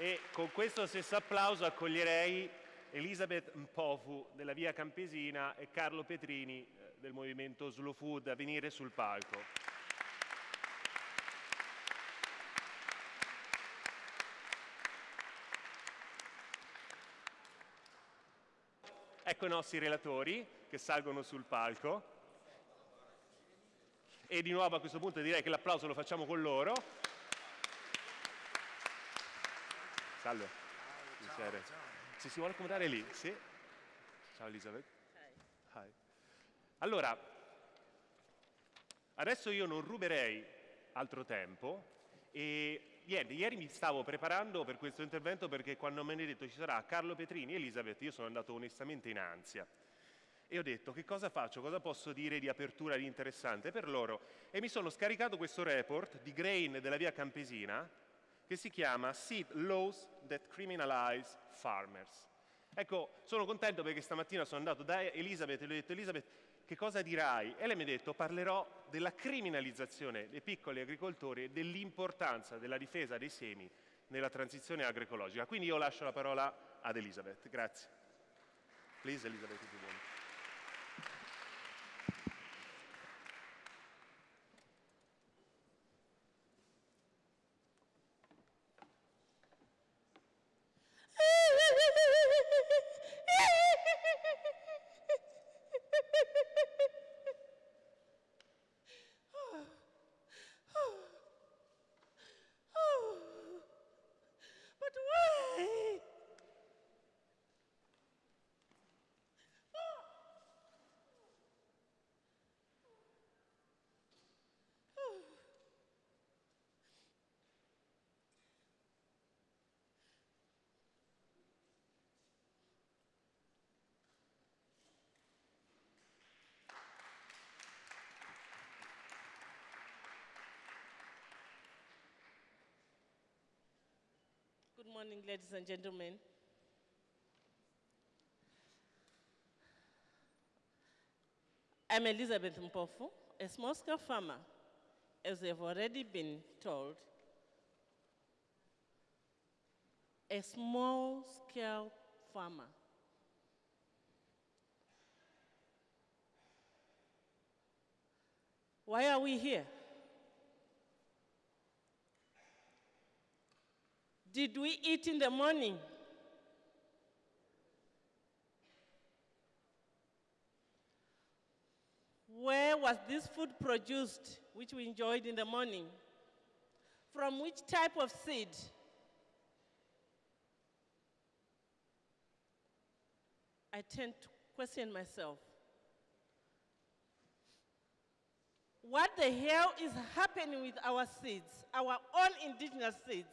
E con questo stesso applauso accoglierei Elisabeth Mpofu della Via Campesina e Carlo Petrini eh, del movimento Slow Food a venire sul palco. Ecco i nostri relatori che salgono sul palco. E di nuovo a questo punto direi che l'applauso lo facciamo con loro. Salve. Piacere. Ci si vuole accomodare lì? Sì. Ciao Elisabeth. Hi. Allora, adesso io non ruberei altro tempo e niente, ieri mi stavo preparando per questo intervento perché quando me ne detto ci sarà Carlo Petrini e Elisabeth, io sono andato onestamente in ansia. E ho detto che cosa faccio, cosa posso dire di apertura di interessante per loro e mi sono scaricato questo report di Grain della via Campesina che si chiama Seed Laws that Criminalize Farmers. Ecco, sono contento perché stamattina sono andato da Elisabeth e le ho detto Elisabeth che cosa dirai? E lei mi ha detto parlerò della criminalizzazione dei piccoli agricoltori e dell'importanza della difesa dei semi nella transizione agroecologica. Quindi io lascio la parola ad Elisabeth. Grazie. Please, Elisabeth, Good morning, ladies and gentlemen. I'm Elizabeth Mpofu, a small-scale farmer. As they've already been told, a small-scale farmer. Why are we here? Did we eat in the morning? Where was this food produced, which we enjoyed in the morning? From which type of seed? I tend to question myself. What the hell is happening with our seeds, our own indigenous seeds?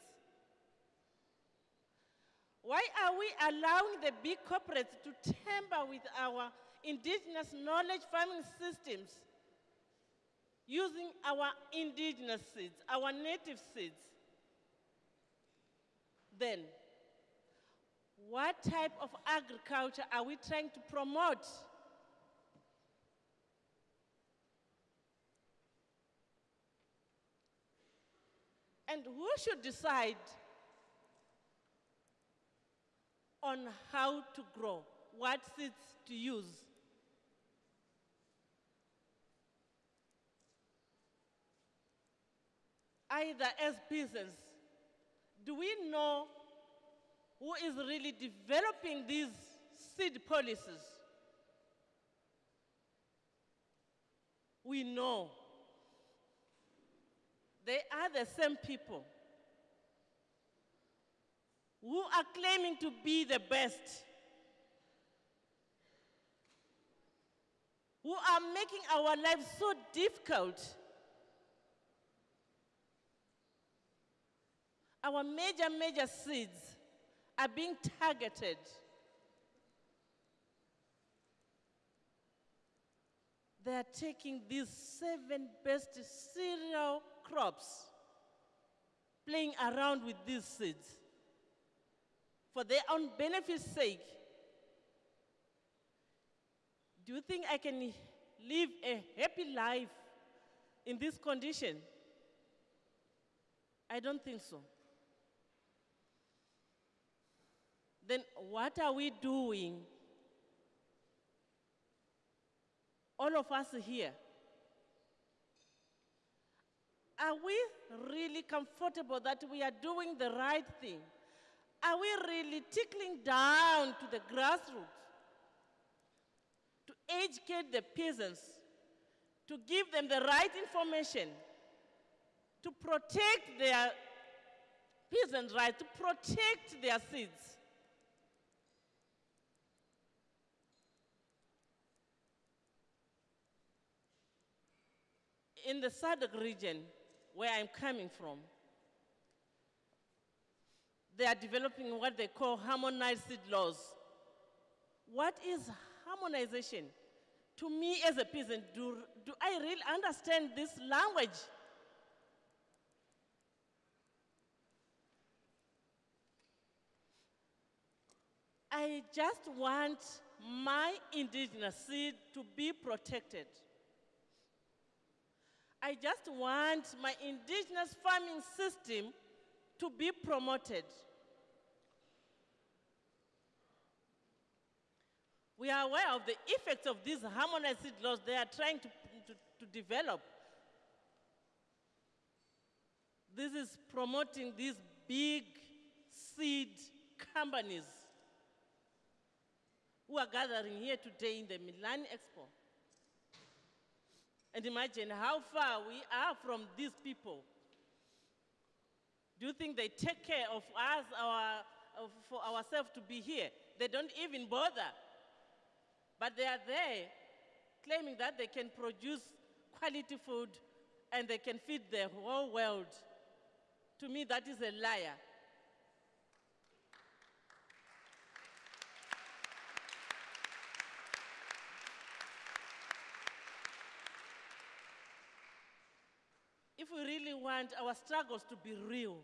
Why are we allowing the big corporates to tamper with our indigenous knowledge farming systems using our indigenous seeds, our native seeds? Then, what type of agriculture are we trying to promote? And who should decide on how to grow, what seeds to use. Either as business, do we know who is really developing these seed policies? We know they are the same people who are claiming to be the best, who are making our lives so difficult. Our major, major seeds are being targeted. They are taking these seven best cereal crops, playing around with these seeds for their own benefit's sake. Do you think I can live a happy life in this condition? I don't think so. then what are we doing? All of us here. Are we really comfortable that we are doing the right thing? Are we really tickling down to the grassroots to educate the peasants, to give them the right information, to protect their peasants' rights, to protect their seeds? in the SADC region, where I'm coming from, they are developing what they call harmonized seed laws. What is harmonization? To me as a peasant, do, do I really understand this language? I just want my indigenous seed to be protected. I just want my indigenous farming system to be promoted. We are aware of the effects of these harmonized seed laws they are trying to, to, to develop. This is promoting these big seed companies who are gathering here today in the Milan Expo. And imagine how far we are from these people. Do you think they take care of us, our, for ourselves to be here? They don't even bother. But they are there claiming that they can produce quality food and they can feed the whole world. To me, that is a liar. If we really want our struggles to be real,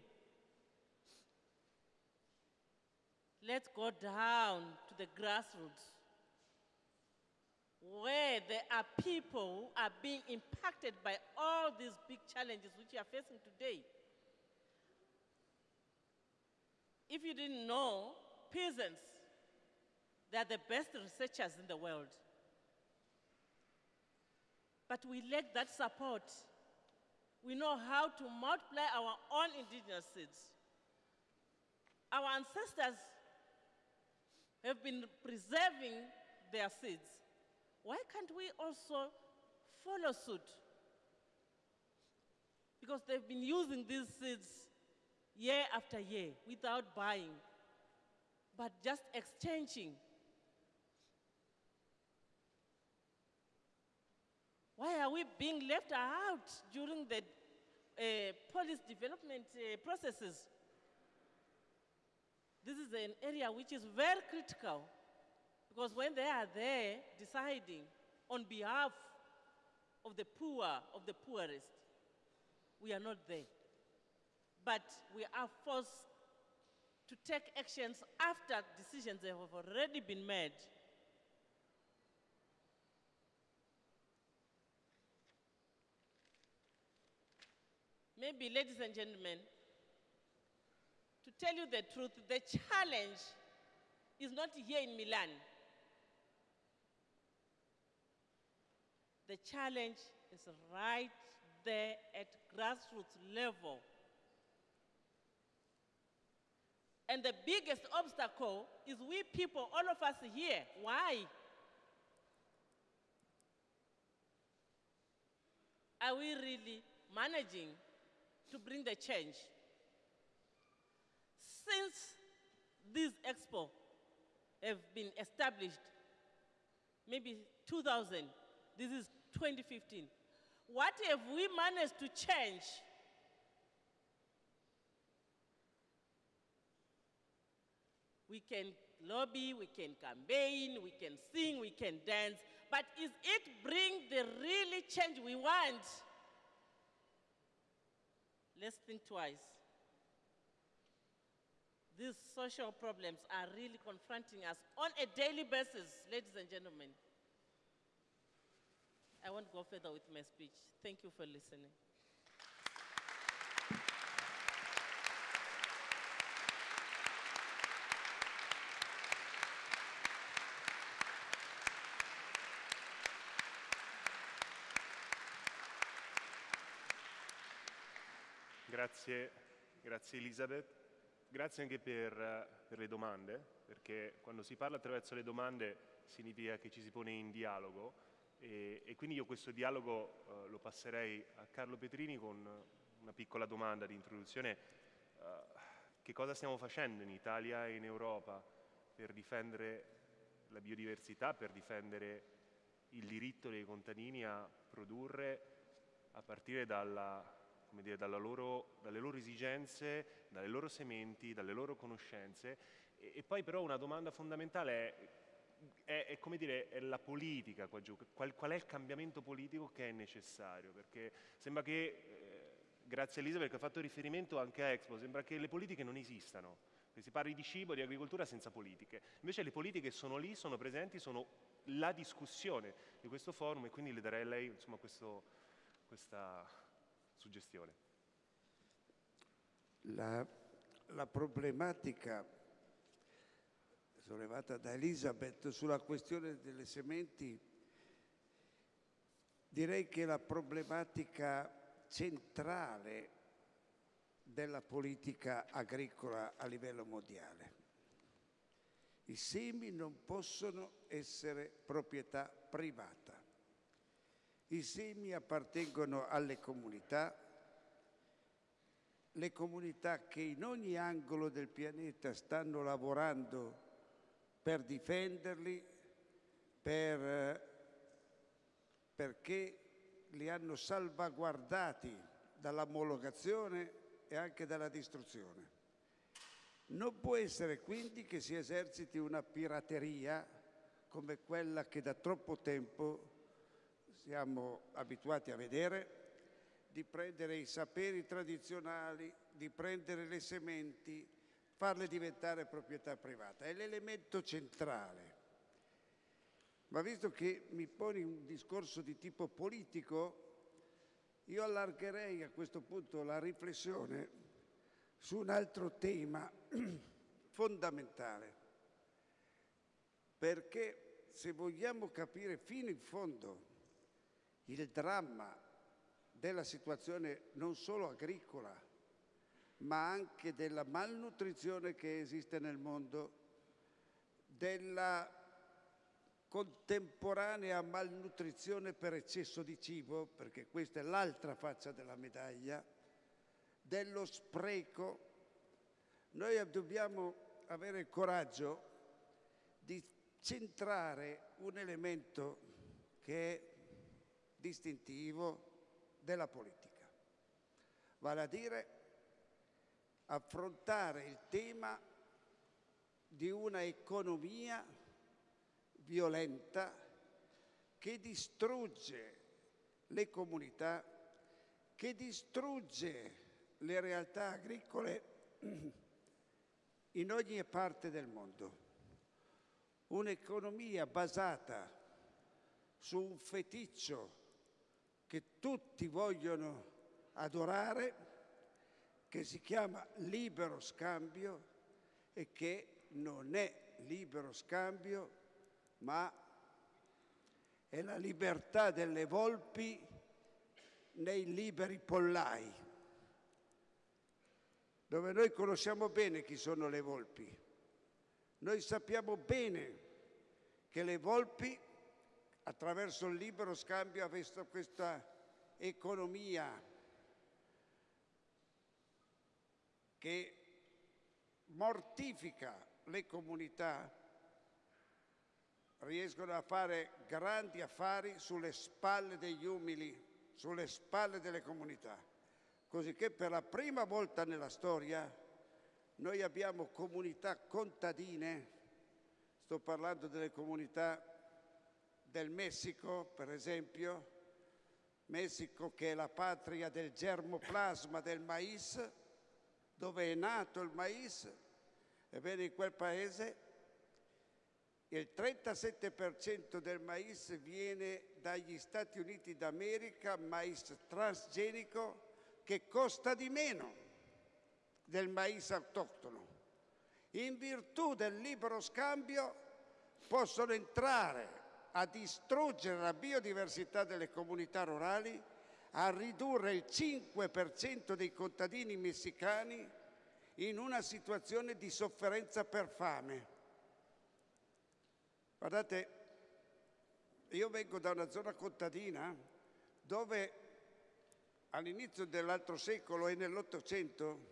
let's go down to the grassroots where there are people who are being impacted by all these big challenges which we are facing today. If you didn't know, peasants, they are the best researchers in the world. But we lack that support we know how to multiply our own indigenous seeds. Our ancestors have been preserving their seeds. Why can't we also follow suit? Because they've been using these seeds year after year without buying, but just exchanging. Why are we being left out during the uh, policy development uh, processes? This is an area which is very critical because when they are there deciding on behalf of the poor, of the poorest, we are not there. But we are forced to take actions after decisions have already been made. Maybe, ladies and gentlemen, to tell you the truth, the challenge is not here in Milan. The challenge is right there at grassroots level. And the biggest obstacle is we people, all of us here. Why? Are we really managing to bring the change? Since this expo have been established, maybe 2000, this is 2015, what have we managed to change? We can lobby, we can campaign, we can sing, we can dance, but is it bring the really change we want? Let's think twice. These social problems are really confronting us on a daily basis, ladies and gentlemen. I won't go further with my speech. Thank you for listening. Grazie, grazie Elisabeth. Grazie anche per, per, le domande, perché quando si parla attraverso le domande significa che ci si pone in dialogo e, e quindi io questo dialogo uh, lo passerei a Carlo Petrini con una piccola domanda di introduzione. Uh, che cosa stiamo facendo in Italia e in Europa per difendere la biodiversità, per difendere il diritto dei contadini a produrre a partire dalla, dire, loro, dalle loro esigenze, dalle loro sementi, dalle loro conoscenze. E, e poi però una domanda fondamentale è, è, è, come dire, è la politica qua giù, qual, qual, è il cambiamento politico che è necessario? Perché sembra che, eh, grazie a Elisabeth che ha fatto riferimento anche a Expo, sembra che le politiche non esistano. Si parli di cibo, di agricoltura senza politiche. Invece le politiche sono lì, sono presenti, sono la discussione di questo forum e quindi le darei a lei insomma, questo, questa suggestione. La, la problematica sollevata da Elisabeth sulla questione delle sementi, direi che la problematica centrale della politica agricola a livello mondiale. I semi non possono essere proprietà privata. I semi appartengono alle comunità, le comunità che in ogni angolo del pianeta stanno lavorando per difenderli, per, perché li hanno salvaguardati dall'omologazione e anche dalla distruzione. Non può essere quindi che si eserciti una pirateria come quella che da troppo tempo siamo abituati a vedere, di prendere i saperi tradizionali, di prendere le sementi, farle diventare proprietà privata. È l'elemento centrale. Ma visto che mi poni un discorso di tipo politico, io allargherei a questo punto la riflessione su un altro tema fondamentale, perché se vogliamo capire fino in fondo il dramma della situazione non solo agricola, ma anche della malnutrizione che esiste nel mondo, della contemporanea malnutrizione per eccesso di cibo, perché questa è l'altra faccia della medaglia, dello spreco, noi dobbiamo avere il coraggio di centrare un elemento che è distintivo della politica, vale a dire affrontare il tema di una economia violenta che distrugge le comunità, che distrugge le realtà agricole in ogni parte del mondo. Un'economia basata su un feticcio che tutti vogliono adorare, che si chiama libero scambio e che non è libero scambio ma è la libertà delle volpi nei liberi pollai, dove noi conosciamo bene chi sono le volpi. Noi sappiamo bene che le volpi, attraverso il libero scambio, hanno visto questa economia che mortifica le comunità riescono a fare grandi affari sulle spalle degli umili, sulle spalle delle comunità. Così che per la prima volta nella storia noi abbiamo comunità contadine, sto parlando delle comunità del Messico per esempio, Messico che è la patria del germoplasma del mais, dove è nato il mais, ebbene in quel paese il 37% del mais viene dagli Stati Uniti d'America, mais transgenico che costa di meno del mais autoctono. In virtù del libero scambio possono entrare a distruggere la biodiversità delle comunità rurali, a ridurre il 5% dei contadini messicani in una situazione di sofferenza per fame. Guardate, io vengo da una zona contadina dove all'inizio dell'altro secolo e nell'Ottocento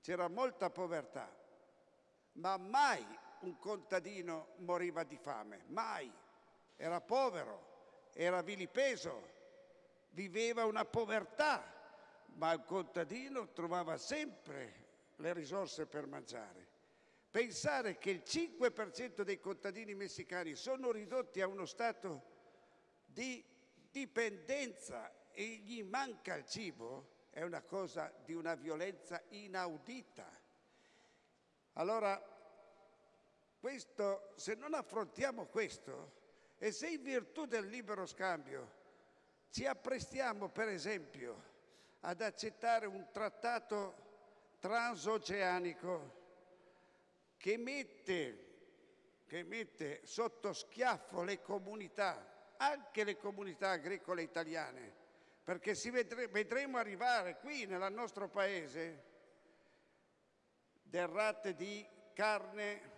c'era molta povertà, ma mai un contadino moriva di fame, mai. Era povero, era vilipeso, viveva una povertà, ma il contadino trovava sempre le risorse per mangiare. Pensare che il 5% dei contadini messicani sono ridotti a uno stato di dipendenza e gli manca il cibo è una cosa di una violenza inaudita. Allora, questo, se non affrontiamo questo e se in virtù del libero scambio ci apprestiamo, per esempio, ad accettare un trattato transoceanico che mette, che mette sotto schiaffo le comunità, anche le comunità agricole italiane, perché vedre, vedremo arrivare qui nel nostro paese derrate di carne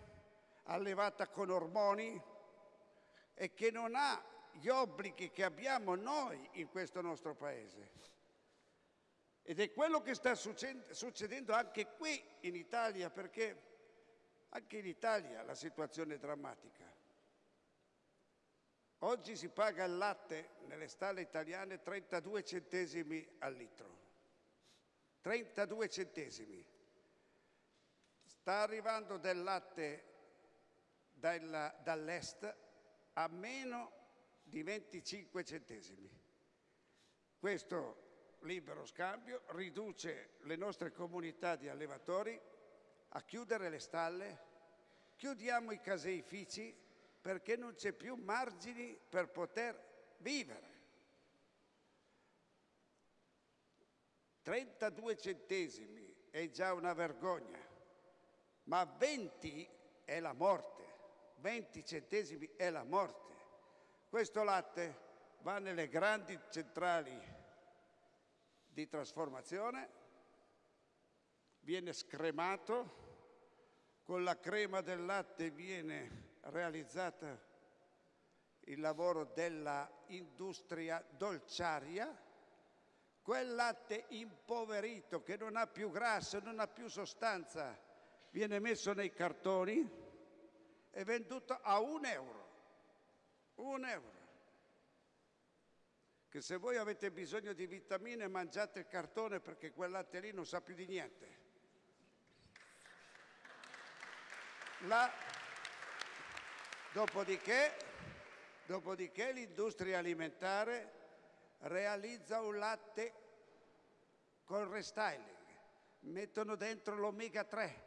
allevata con ormoni e che non ha gli obblighi che abbiamo noi in questo nostro paese. Ed è quello che sta succedendo anche qui in Italia, perché anche in Italia la situazione è drammatica. Oggi si paga il latte nelle stalle italiane 32 centesimi al litro. 32 centesimi. Sta arrivando del latte dall'est a meno di 25 centesimi. Questo libero scambio riduce le nostre comunità di allevatori a chiudere le stalle, chiudiamo i caseifici perché non c'è più margini per poter vivere. 32 centesimi è già una vergogna, ma 20 è la morte, 20 centesimi è la morte. Questo latte va nelle grandi centrali di trasformazione, viene scremato, con la crema del latte viene realizzata il lavoro della industria dolciaria, quel latte impoverito che non ha più grasso, non ha più sostanza, viene messo nei cartoni e venduto a un euro. Un euro che se voi avete bisogno di vitamine mangiate il cartone perché quel latte lì non sa più di niente. La... Dopodiché, dopodiché l'industria alimentare realizza un latte con restyling, mettono dentro l'omega 3,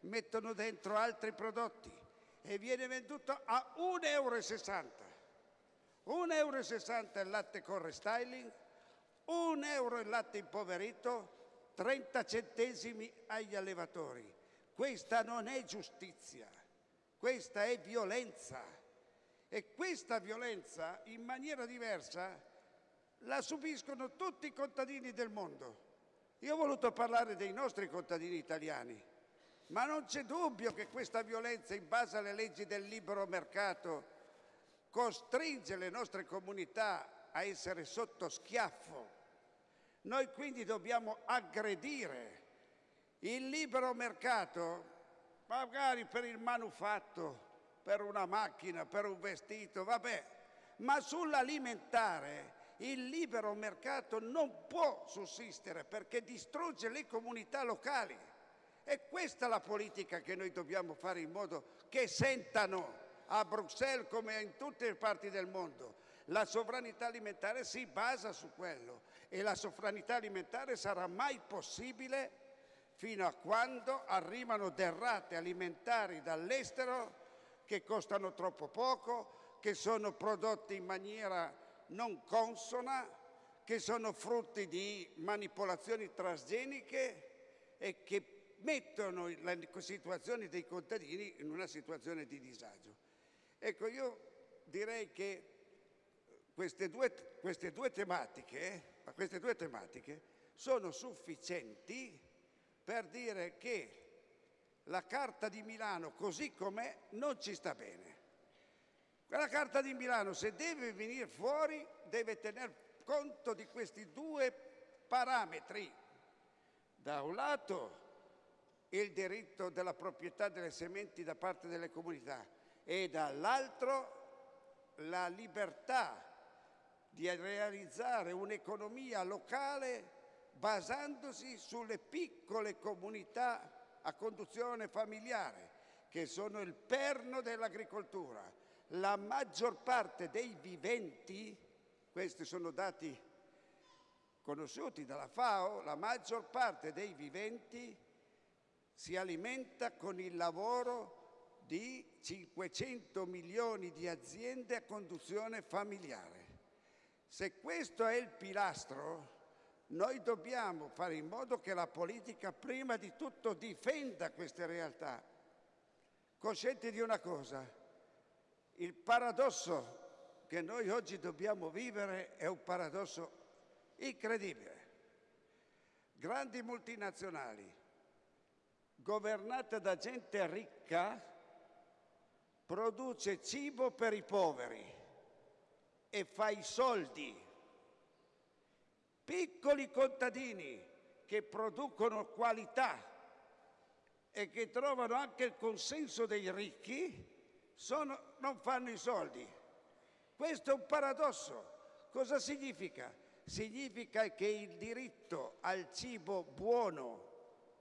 mettono dentro altri prodotti e viene venduto a 1,60 euro. 1,60 euro il latte con restyling, 1 euro il latte impoverito, 30 centesimi agli allevatori. Questa non è giustizia, questa è violenza. E questa violenza, in maniera diversa, la subiscono tutti i contadini del mondo. Io ho voluto parlare dei nostri contadini italiani, ma non c'è dubbio che questa violenza, in base alle leggi del libero mercato, costringe le nostre comunità a essere sotto schiaffo. Noi quindi dobbiamo aggredire il libero mercato, magari per il manufatto, per una macchina, per un vestito, vabbè, ma sull'alimentare il libero mercato non può sussistere perché distrugge le comunità locali. E questa è la politica che noi dobbiamo fare in modo che sentano a Bruxelles come in tutte le parti del mondo. La sovranità alimentare si basa su quello e la sovranità alimentare sarà mai possibile fino a quando arrivano derrate alimentari dall'estero che costano troppo poco, che sono prodotti in maniera non consona, che sono frutti di manipolazioni trasgeniche e che mettono la situazione dei contadini in una situazione di disagio. Ecco, io direi che queste due, queste due tematiche queste due tematiche sono sufficienti per dire che la Carta di Milano così com'è non ci sta bene. Quella Carta di Milano, se deve venire fuori, deve tener conto di questi due parametri. Da un lato il diritto della proprietà delle sementi da parte delle comunità e dall'altro la libertà di realizzare un'economia locale basandosi sulle piccole comunità a conduzione familiare, che sono il perno dell'agricoltura. La maggior parte dei viventi, questi sono dati conosciuti dalla FAO, la maggior parte dei viventi si alimenta con il lavoro di 500 milioni di aziende a conduzione familiare. Se questo è il pilastro, noi dobbiamo fare in modo che la politica prima di tutto difenda queste realtà, coscienti di una cosa, il paradosso che noi oggi dobbiamo vivere è un paradosso incredibile. Grandi multinazionali, governate da gente ricca, produce cibo per i poveri e fa i soldi piccoli contadini che producono qualità e che trovano anche il consenso dei ricchi, sono, non fanno i soldi. Questo è un paradosso. Cosa significa? Significa che il diritto al cibo buono,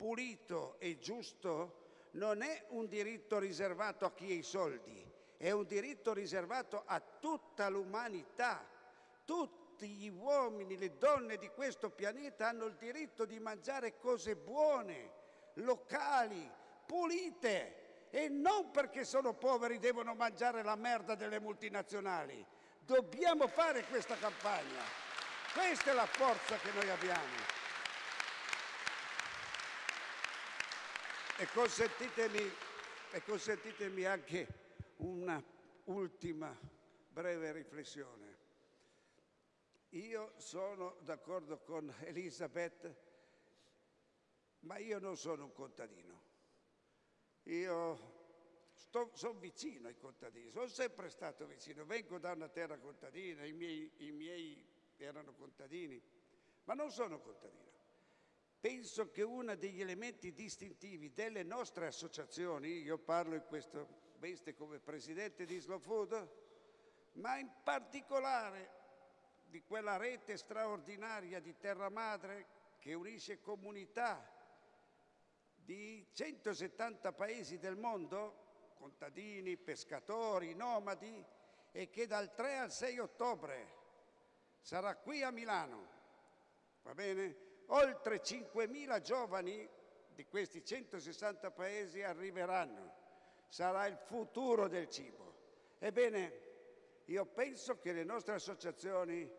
pulito e giusto non è un diritto riservato a chi ha i soldi, è un diritto riservato a tutta l'umanità. Tutti gli uomini, le donne di questo pianeta hanno il diritto di mangiare cose buone, locali, pulite e non perché sono poveri devono mangiare la merda delle multinazionali. Dobbiamo fare questa campagna. Questa è la forza che noi abbiamo. E consentitemi, e consentitemi anche una ultima breve riflessione. Io sono d'accordo con Elisabeth, ma io non sono un contadino. Io sono vicino ai contadini, sono sempre stato vicino, vengo da una terra contadina, i miei, i miei erano contadini, ma non sono contadino. Penso che uno degli elementi distintivi delle nostre associazioni, io parlo in questo veste come presidente di Slow Food, ma in particolare di quella rete straordinaria di terra madre che unisce comunità di 170 paesi del mondo, contadini, pescatori, nomadi, e che dal 3 al 6 ottobre sarà qui a Milano. Va bene? Oltre 5.000 giovani di questi 160 paesi arriveranno. Sarà il futuro del cibo. Ebbene, io penso che le nostre associazioni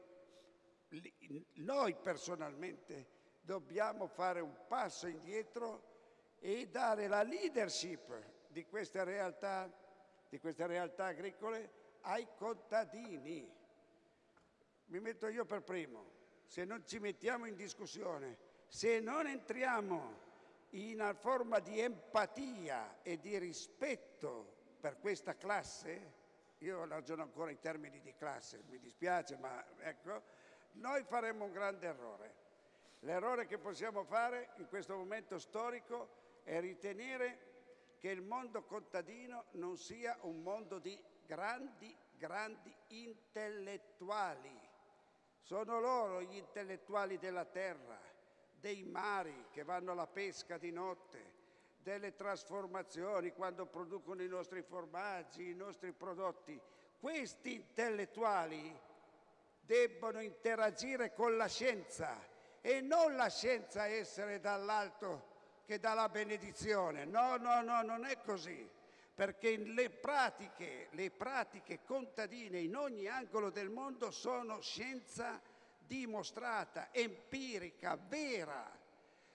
noi personalmente dobbiamo fare un passo indietro e dare la leadership di queste realtà, di queste realtà agricole ai contadini. Mi metto io per primo, se non ci mettiamo in discussione, se non entriamo in una forma di empatia e di rispetto per questa classe, io ragiono ancora in termini di classe, mi dispiace, ma ecco, noi faremmo un grande errore. L'errore che possiamo fare in questo momento storico è ritenere che il mondo contadino non sia un mondo di grandi, grandi intellettuali. Sono loro gli intellettuali della terra, dei mari che vanno alla pesca di notte, delle trasformazioni quando producono i nostri formaggi, i nostri prodotti. Questi intellettuali debbono interagire con la scienza e non la scienza essere dall'alto che dà la benedizione. No, no, no, non è così. Perché le pratiche, le pratiche contadine in ogni angolo del mondo sono scienza dimostrata, empirica, vera.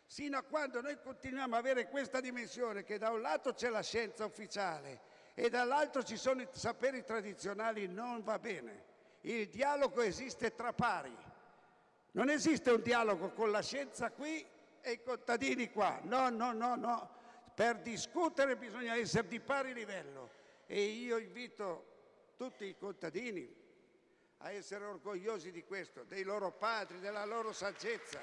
Sino a quando noi continuiamo ad avere questa dimensione che da un lato c'è la scienza ufficiale e dall'altro ci sono i saperi tradizionali, non va bene. Il dialogo esiste tra pari. Non esiste un dialogo con la scienza qui e i contadini qua. No, no, no, no. Per discutere bisogna essere di pari livello. E io invito tutti i contadini a essere orgogliosi di questo, dei loro padri, della loro saggezza.